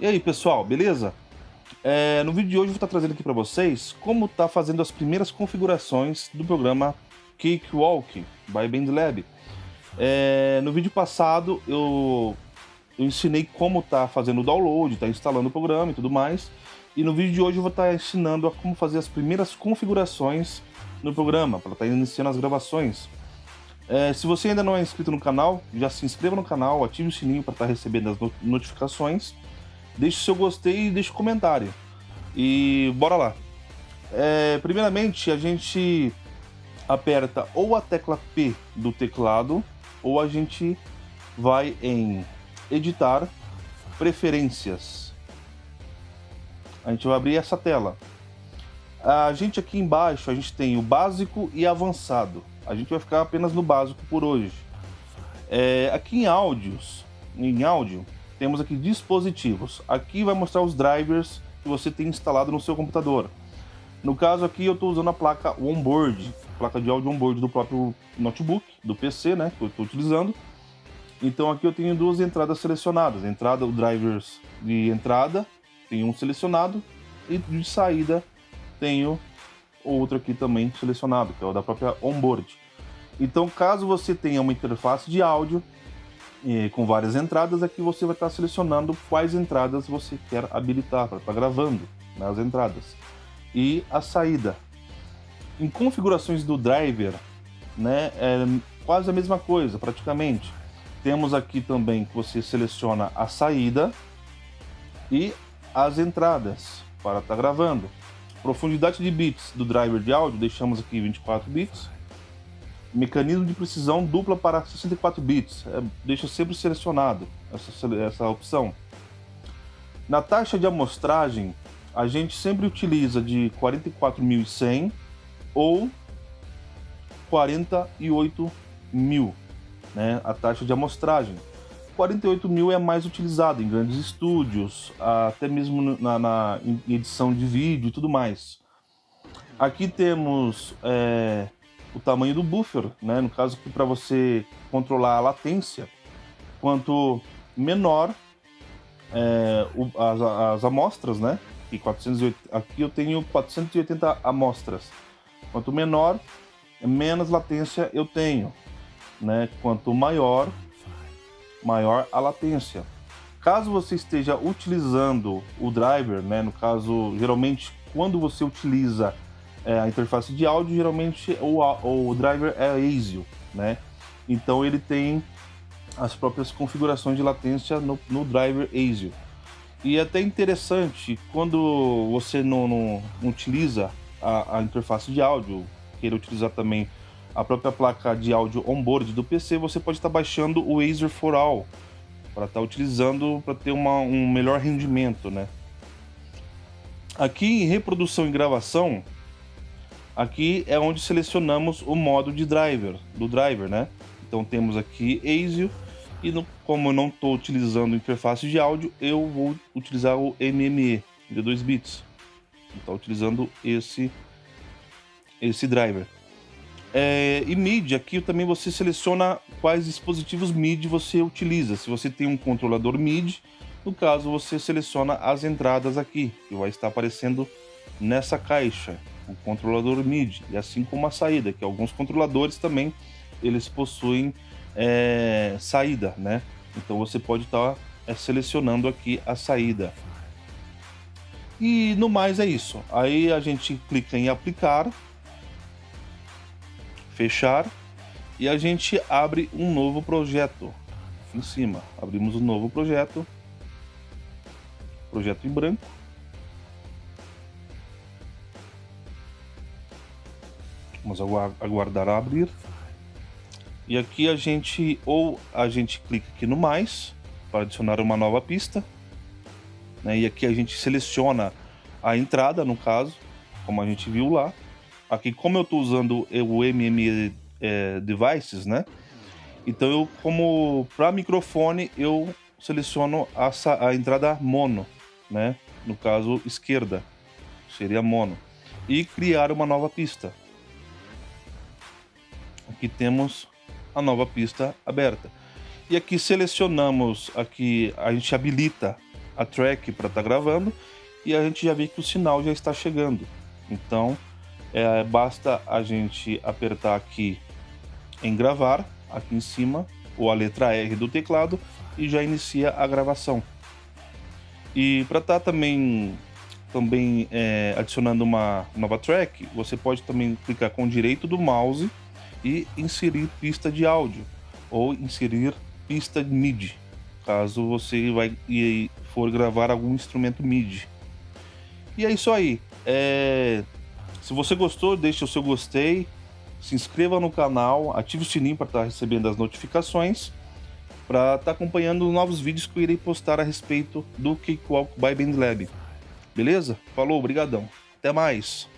E aí pessoal, beleza? É, no vídeo de hoje eu vou estar trazendo aqui para vocês como está fazendo as primeiras configurações do programa Cakewalk by BandLab. É, no vídeo passado eu, eu ensinei como está fazendo o download, está instalando o programa e tudo mais. E no vídeo de hoje eu vou estar ensinando a como fazer as primeiras configurações no programa, para estar iniciando as gravações. É, se você ainda não é inscrito no canal, já se inscreva no canal, ative o sininho para estar recebendo as notificações deixe seu gostei e deixe um comentário. E bora lá. É, primeiramente, a gente aperta ou a tecla P do teclado, ou a gente vai em Editar, Preferências. A gente vai abrir essa tela. A gente aqui embaixo, a gente tem o básico e avançado. A gente vai ficar apenas no básico por hoje. É, aqui em áudios, em áudio, temos aqui dispositivos. Aqui vai mostrar os drivers que você tem instalado no seu computador. No caso aqui eu estou usando a placa onboard, placa de áudio onboard do próprio notebook, do PC, né, que eu estou utilizando. Então aqui eu tenho duas entradas selecionadas. Entrada, o drivers de entrada, tem um selecionado, e de saída tenho outro aqui também selecionado, que é o da própria onboard. Então caso você tenha uma interface de áudio, e com várias entradas, aqui você vai estar selecionando quais entradas você quer habilitar para estar gravando né, as entradas. E a saída. Em configurações do driver, né, é quase a mesma coisa, praticamente. Temos aqui também que você seleciona a saída e as entradas para estar gravando. Profundidade de bits do driver de áudio, deixamos aqui 24 bits Mecanismo de precisão dupla para 64 bits. É, deixa sempre selecionado essa, essa opção. Na taxa de amostragem, a gente sempre utiliza de 44.100 ou 48 mil, né, a taxa de amostragem. 48 mil é mais utilizado em grandes estúdios, até mesmo na, na edição de vídeo e tudo mais. Aqui temos é, o tamanho do buffer, né? No caso que para você controlar a latência, quanto menor é, o, as, as, amostras, né? E 480, aqui eu tenho 480 amostras. Quanto menor, menos latência eu tenho, né? Quanto maior, maior a latência. Caso você esteja utilizando o driver, né? No caso, geralmente quando você utiliza é, a interface de áudio, geralmente o, o driver é ASIO, né? Então ele tem as próprias configurações de latência no, no driver ASIO. E é até interessante, quando você não, não, não utiliza a, a, interface de áudio, queira utilizar também a própria placa de áudio onboard do PC, você pode estar baixando o Acer for All para estar utilizando para ter uma, um melhor rendimento, né? Aqui em reprodução e gravação, Aqui é onde selecionamos o modo de driver, do driver, né? Então temos aqui ASIO e no, como eu não estou utilizando interface de áudio, eu vou utilizar o MME de 2 bits. Estou utilizando esse, esse driver. É, e MIDI, aqui também você seleciona quais dispositivos MIDI você utiliza. Se você tem um controlador MIDI, no caso você seleciona as entradas aqui, que vai estar aparecendo nessa caixa o controlador MIDI, e assim como a saída, que alguns controladores também eles possuem é, saída, né? Então você pode estar tá, é, selecionando aqui a saída. E no mais é isso. Aí a gente clica em aplicar, fechar e a gente abre um novo projeto. Em cima, abrimos um novo projeto, projeto em branco Vamos aguardar abrir. E aqui a gente, ou a gente clica aqui no mais, para adicionar uma nova pista. Né? E aqui a gente seleciona a entrada, no caso, como a gente viu lá. Aqui, como eu estou usando o MM é, Devices, né? Então, eu, como para microfone, eu seleciono a, a entrada mono, né? No caso, esquerda, seria mono. E criar uma nova pista. Aqui temos a nova pista aberta. E aqui selecionamos, aqui a gente habilita a track para estar tá gravando e a gente já vê que o sinal já está chegando. Então, é, basta a gente apertar aqui em gravar, aqui em cima, ou a letra R do teclado e já inicia a gravação. E para estar tá também, também é, adicionando uma nova track, você pode também clicar com o direito do mouse e inserir pista de áudio ou inserir pista MIDI, caso você vai e for gravar algum instrumento MIDI. E é isso aí. É... Se você gostou, deixe o seu gostei, se inscreva no canal, ative o sininho para estar tá recebendo as notificações, para estar tá acompanhando novos vídeos que eu irei postar a respeito do Cakewalk by Bandlab. Beleza? Falou, brigadão. Até mais.